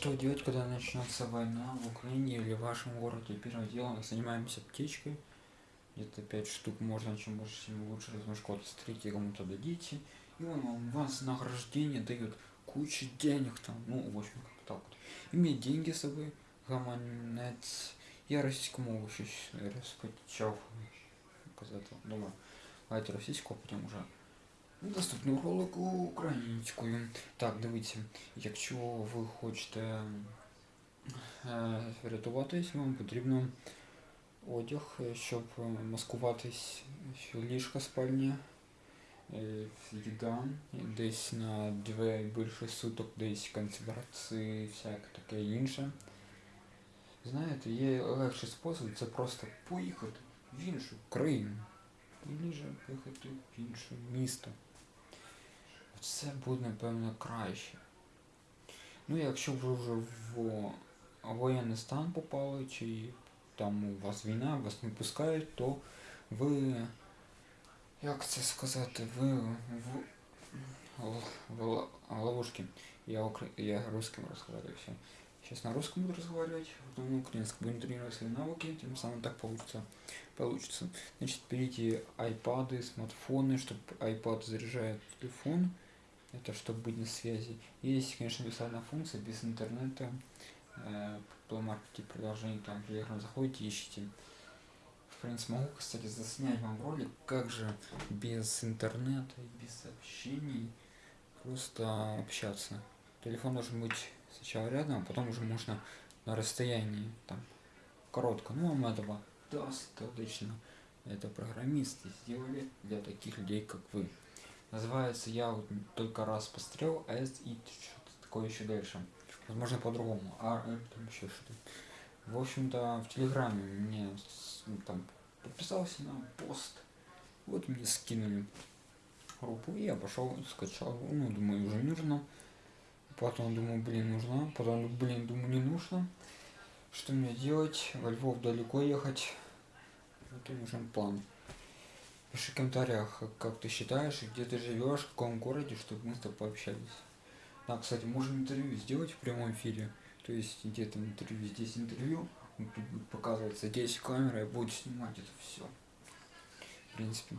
Что делать, когда начнется война в Украине или в вашем городе? Первое дело, занимаемся аптечкой. Где-то 5 штук можно, чем больше, тем лучше. Код смотрите, кому-то дадите. И он вам вас награждение дает кучу денег там. Ну, в общем, как так вот. Иметь деньги с собой, гаманец. Я российскому еще распочав. Казати, думаю, давайте российского, потім уже Наступного ролику українською. Так, дивіться, якщо ви хочете е, врятуватись, вам потрібно одяг, щоб маскуватись ліжка спальні, е, їда, десь на дві більше суток, десь концентрації, всяке таке інше. Знаєте, є легший спосіб, це просто поїхати в іншу країну. Или же поїхати в інше місто. Це буде, напевно, краще. Ну, якщо ви вже в воєнний стан попали, чи там у вас війна, вас не пускають, то ви, як це сказати, ви в, в, ловушке. Я, я русским разговариваю все. Сейчас на русском буду разговаривать, потом на украинском. Будем тренировать свои навыки, тем самым так получится. получится. Значит, берите айпады, смартфоны, чтобы iPad заряжает телефон. Это чтобы быть на связи. Есть, конечно, бесплатная функция, без интернета. Э, по маркете приложений, там, Telegram заходите, ищите. В принципе, могу, кстати, заснять вам ролик, как же без интернета и без сообщений просто общаться. Телефон должен быть сначала рядом, а потом уже можно на расстоянии, там, коротко. Ну, вам этого достаточно. Это программисты сделали для таких людей, как вы. Называется я вот только раз пострел, а есть и что-то такое еще дальше. Возможно по-другому. А там еще что-то. В общем-то, в Телеграме мне ну, там подписался на пост. Вот мне скинули группу, и я пошел, скачал. Ну, думаю, уже нужно. Потом думаю, блин, нужно. Потом, блин, думаю, не нужно. Что мне делать? Во Львов далеко ехать. Вот нужен план. Пиши в комментариях, как ты считаешь, где ты живешь, в каком городе, чтобы мы с тобой пообщались. Да, кстати, можем интервью сделать в прямом эфире. То есть где-то интервью, здесь интервью, тут будет показываться здесь камера, и будет снимать это все. В принципе.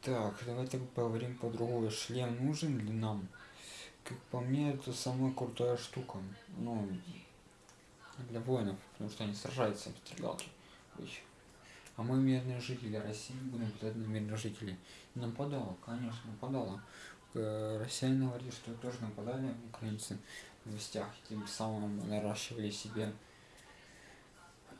Так, давайте поговорим по другому. Шлем нужен ли нам? Как по мне, это самая крутая штука. Ну, для воинов, потому что они сражаются в стрелялке. А мы мирные жители России будем пытать на мирных жителей. Нападала, конечно, нападала. Э, россияне говорили, что тоже нападали украинцы в новостях, тем самым наращивали себе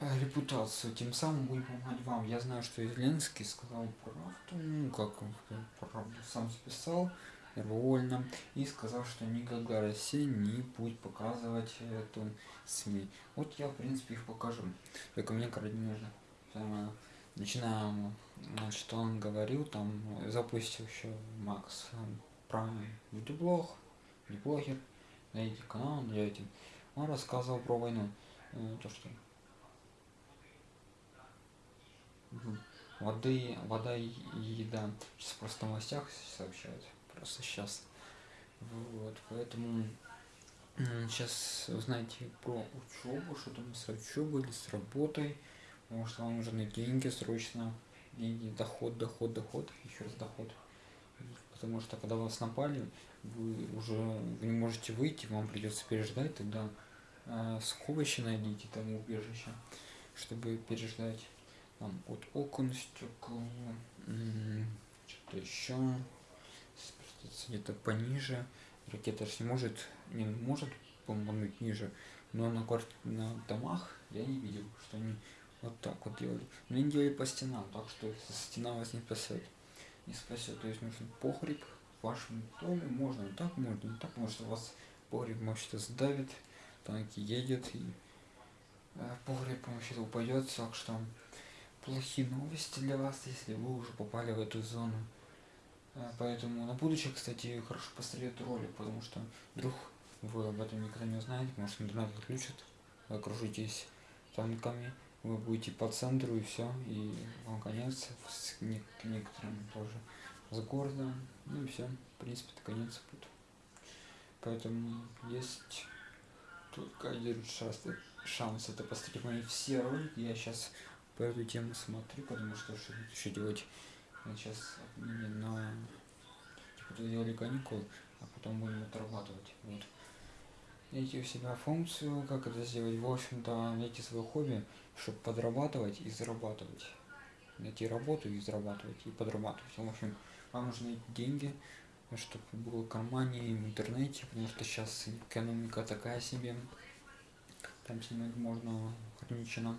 э, репутацию, тем самым будем помогать вам. Я знаю, что Зеленский сказал правду, ну как он правду сам записал, вольно, и сказал, что никогда Россия не будет показывать эту СМИ. Вот я, в принципе, их покажу. Только мне крайне нужно начинаем, значит, он говорил, там, запустил еще Макс Прайм видеоблог, видеоблогер, найдите канал, найдете. Он рассказывал про войну, э, то что воды, вода и еда. Сейчас просто в новостях сообщают, просто сейчас. Вот, поэтому сейчас узнаете про учебу, что там с учебой или с работой потому что вам нужны деньги срочно, деньги, доход, доход, доход, еще раз доход. Потому что когда вас напали, вы уже вы не можете выйти, вам придется переждать, тогда э, сховище найдите там убежище, чтобы переждать там от окон, стекол, что-то еще, где-то пониже. Ракета же не может, не может помогнуть ниже, но на, на домах я не видел, что они вот так вот делали. Но они делали по стенам, так что стена вас не спасет. Не спасет. То есть нужен погреб в вашем доме. Можно так, можно так. Может у вас погреб вообще-то сдавит, танки едет и э, погреб вообще-то упадет. Так что плохие новости для вас, если вы уже попали в эту зону. Э, поэтому на будущее, кстати, хорошо посмотреть ролик, потому что вдруг вы об этом никогда не узнаете, может интернет отключат, окружитесь танками, вы будете по центру и все, и вам конец, с некоторым тоже с города, ну и все, в принципе, это конец будет. Поэтому есть только один шанс, шанс это посмотреть мои все ролики. Я сейчас по эту тему смотрю, потому что что еще делать. Я сейчас на типа сделали каникулы, а потом будем отрабатывать. Вот. Найти у себя функцию, как это сделать, в общем-то, найти свое хобби, чтобы подрабатывать и зарабатывать. Найти работу и зарабатывать, и подрабатывать. В общем, вам нужны деньги, чтобы было в кармане, в интернете, потому что сейчас экономика такая себе. Там снимать можно ограниченно.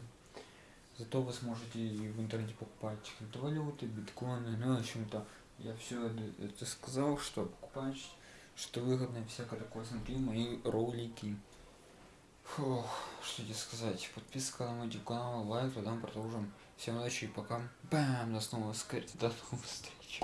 Зато вы сможете и в интернете покупать криптовалюты, биткоины, ну, в общем-то, я все это сказал, что покупать, что выгодно всякое такое. Смотри мои ролики. Фух, что тебе сказать. Подписка на мой канал, лайк, тогда продолжим. Всем удачи и пока. Бам, до снова до новых встреч.